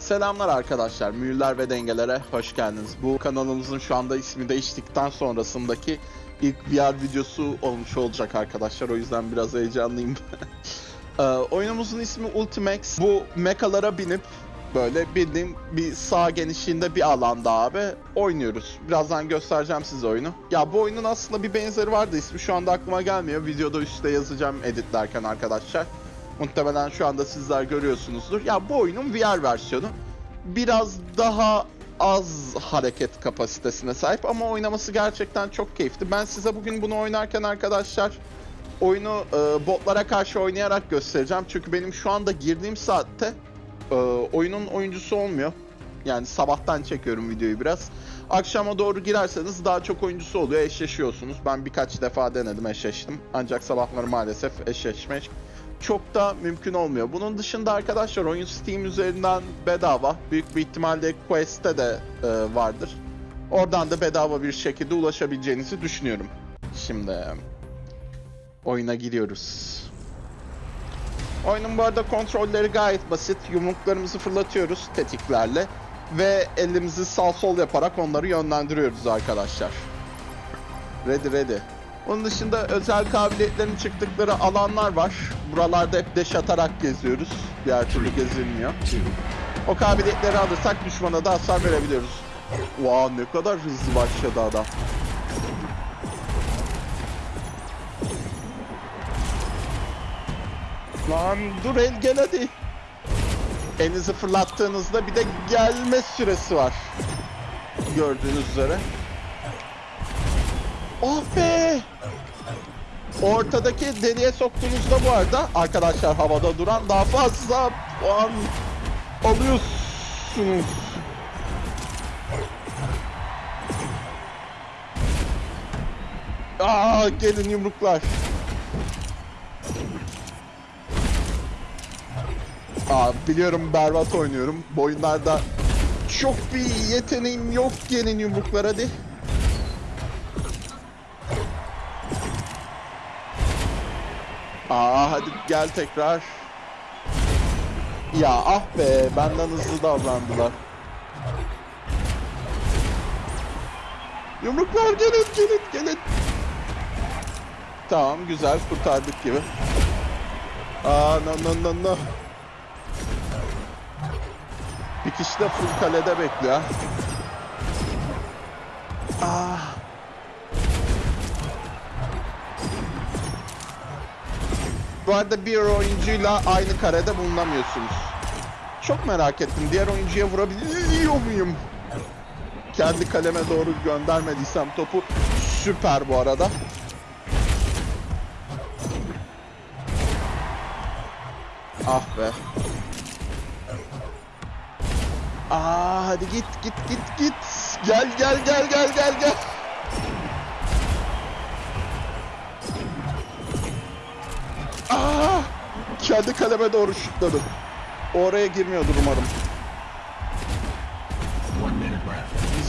Selamlar arkadaşlar, Mühürler ve Dengelere hoş geldiniz. Bu kanalımızın şu anda ismi değiştikten sonrasındaki ilk VR videosu olmuş olacak arkadaşlar. O yüzden biraz heyecanlıyım. Ee, oyunumuzun ismi Ultimax. Bu mekalara binip böyle bildiğim bir sağ genişliğinde bir alanda abi oynuyoruz. Birazdan göstereceğim size oyunu. Ya bu oyunun aslında bir benzeri vardı. İsmi şu anda aklıma gelmiyor. Videoda üstte yazacağım editlerken arkadaşlar. Muhtemelen şu anda sizler görüyorsunuzdur. Ya bu oyunun VR versiyonu. Biraz daha az hareket kapasitesine sahip ama oynaması gerçekten çok keyifli. Ben size bugün bunu oynarken arkadaşlar oyunu e, botlara karşı oynayarak göstereceğim. Çünkü benim şu anda girdiğim saatte e, oyunun oyuncusu olmuyor. Yani sabahtan çekiyorum videoyu biraz. Akşama doğru girerseniz daha çok oyuncusu oluyor, eşleşiyorsunuz. Ben birkaç defa denedim, eşleştim. Ancak sabahları maalesef eşleşmek çok da mümkün olmuyor. Bunun dışında arkadaşlar oyun Steam üzerinden bedava. Büyük bir ihtimalle Quest'te de e, vardır. Oradan da bedava bir şekilde ulaşabileceğinizi düşünüyorum. Şimdi oyuna giriyoruz. Oyunun bu arada kontrolleri gayet basit. Yumruklarımızı fırlatıyoruz tetiklerle ve elimizi sağ sol yaparak onları yönlendiriyoruz arkadaşlar. Ready ready. Onun dışında özel kabiliyetlerin çıktıkları alanlar var. Buralarda hep deş atarak geziyoruz. Diğer türlü gezilmiyor. O kabiliyetleri alırsak düşmana da hasar verebiliyoruz. Wow ne kadar hızlı başladı adam. Lan dur el gel hadi. Elinizi fırlattığınızda bir de gelme süresi var. Gördüğünüz üzere. Oh be! Ortadaki deliğe soktuğunuzda bu arada arkadaşlar havada duran daha fazla puan alıyorsunuz. Aa gelin yumruklar. Aa biliyorum berbat oynuyorum. Bu oyunlarda çok bir yeteneğim yok gelin yumruklar hadi. Aa hadi gel tekrar. Ya ah be benden hızlı davrandılar. Yumruklar gelin gelin gelin. Tamam güzel kurtardık gibi. Aa no no no no. Bir kişi de full kalede bekliyor. Ah. Bu arada bir oyuncuyla aynı karede bulunamıyorsunuz. Çok merak ettim. Diğer oyuncuya vurabiliyor muyum? Kendi kaleme doğru göndermediysem topu süper bu arada. Ah be. Aa hadi git git git git. Gel gel gel gel gel gel. Aa! Kendi kaleme doğru şutladım. Oraya girmiyordur umarım.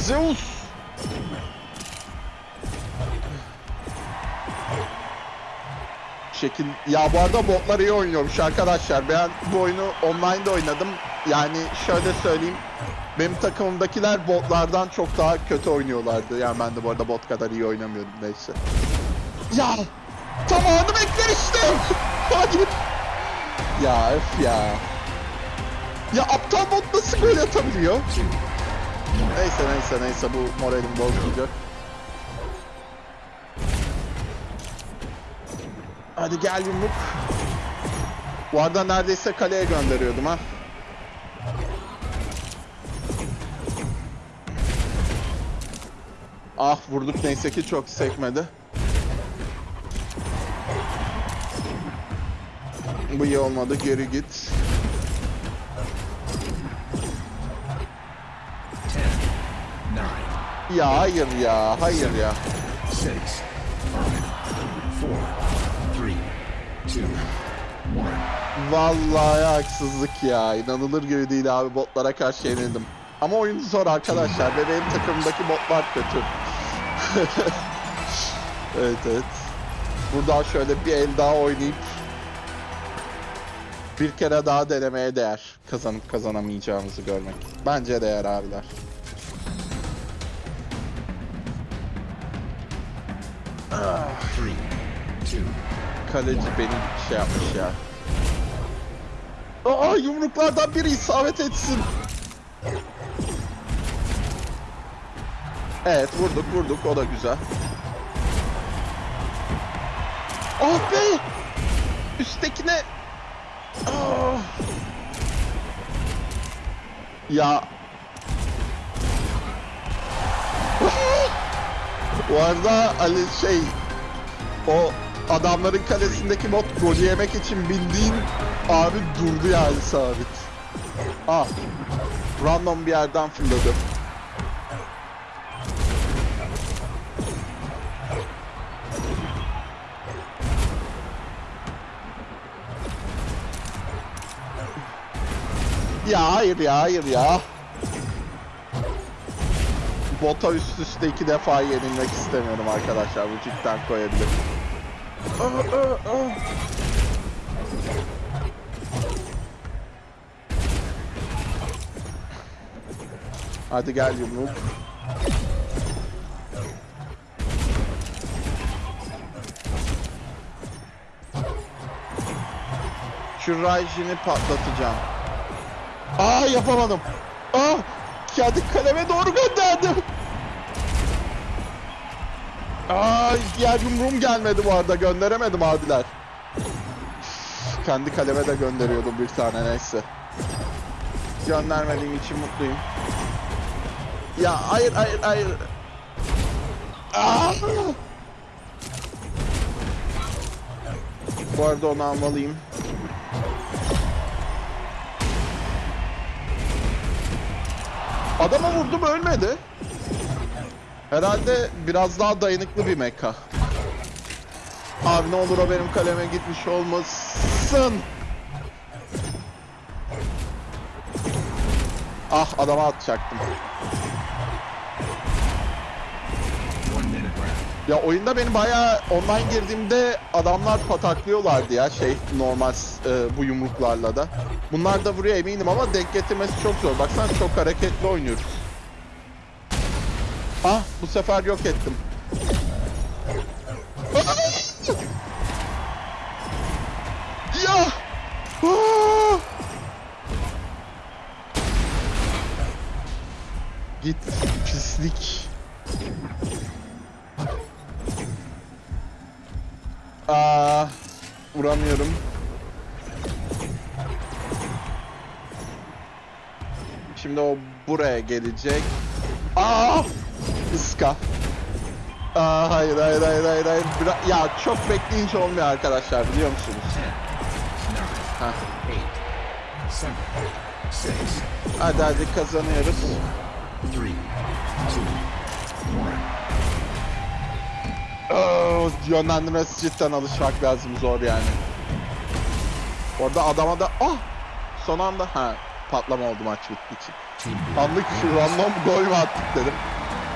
Zeus! Şekil... Ya bu arada botlar iyi oynuyormuş arkadaşlar. Ben bu oyunu online'da oynadım. Yani şöyle söyleyeyim. Benim takımımdakiler botlardan çok daha kötü oynuyorlardı. Yani ben de bu arada bot kadar iyi oynamıyordum neyse. Ya! Tamamını bekler işte! Hayır! Ya öf ya. Ya aptal bot nasıl gol atabiliyor? Neyse neyse neyse bu moralim bozulacak. Hadi gel yumruk. Bu arada neredeyse kaleye gönderiyordum ha. Ah vurduk neyse ki çok sekmedi. Bu iyi olmadı geri git. Ya hayır ya hayır ya. Vallahi haksızlık ya. İnanılır gibi değil abi. Botlara karşı yenildim. Ama oyun zor arkadaşlar ve benim takımdaki botlar kötü. evet evet. Buradan şöyle bir el daha oynayıp bir kere daha denemeye değer. kazanıp kazanamayacağımızı görmek. Bence değer abiler. Kaleci beni şey yapmış ya. Aa yumruklardan biri isabet etsin. Evet vurduk vurduk o da güzel. Oh be! Üsttekine... Ah! Ya... Bu arada Ali şey... O adamların kalesindeki bot golü yemek için bildiğin abi durdu yani sabit. Ah. Random bir yerden fırladı. Ya hayır ya hayır ya. Bota üst üste iki defa yenilmek istemiyorum arkadaşlar. Bu cidden koyabilir. Hadi gel yumruk. Şu Raijin'i patlatacağım. Aa yapamadım. Aa kendi kaleme doğru gönderdim. Aa diğer yumruğum gelmedi bu arada gönderemedim abiler. Kendi kaleme de gönderiyordum bir tane neyse. Göndermediğim için mutluyum. Ya hayır hayır hayır. Aa! Bu arada onu almalıyım. Adama vurdum ölmedi. Herhalde biraz daha dayanıklı bir meka. Abi ne olur o benim kaleme gitmiş olmasın. Ah adama atacaktım. Ya oyunda beni bayağı online girdiğimde adamlar pataklıyorlardı ya şey normal e, bu yumruklarla da. Bunlar da vuruyor eminim ama denk getirmesi çok zor. Baksana çok hareketli oynuyoruz. Ah bu sefer yok ettim. Şimdi o buraya gelecek. Aa! Iska. Aa, hayır hayır hayır hayır hayır. Bira- ya çok bekleyince olmuyor arkadaşlar biliyor musunuz? Heh. Hadi hadi kazanıyoruz. Aa, yönlendirmesi cidden alışmak lazım zor yani. Orada adama da ah son anda ha patlama oldu maç bittiği için. Anlık şu random gol mü attık dedim.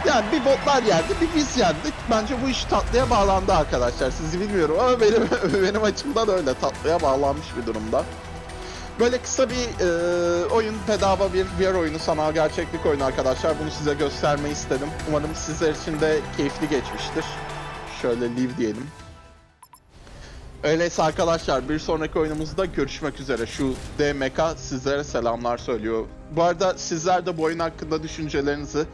Yani bir botlar yendi, bir biz yendik. Bence bu iş tatlıya bağlandı arkadaşlar. Sizi bilmiyorum ama benim benim açımdan öyle tatlıya bağlanmış bir durumda. Böyle kısa bir e, oyun, bedava bir VR oyunu, sanal gerçeklik oyunu arkadaşlar. Bunu size göstermeyi istedim. Umarım sizler için de keyifli geçmiştir. Şöyle leave diyelim. Öyleyse arkadaşlar bir sonraki oyunumuzda görüşmek üzere. Şu DMK sizlere selamlar söylüyor. Bu arada sizler de bu oyun hakkında düşüncelerinizi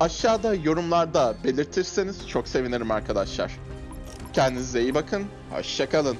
aşağıda yorumlarda belirtirseniz çok sevinirim arkadaşlar. Kendinize iyi bakın. Hoşçakalın.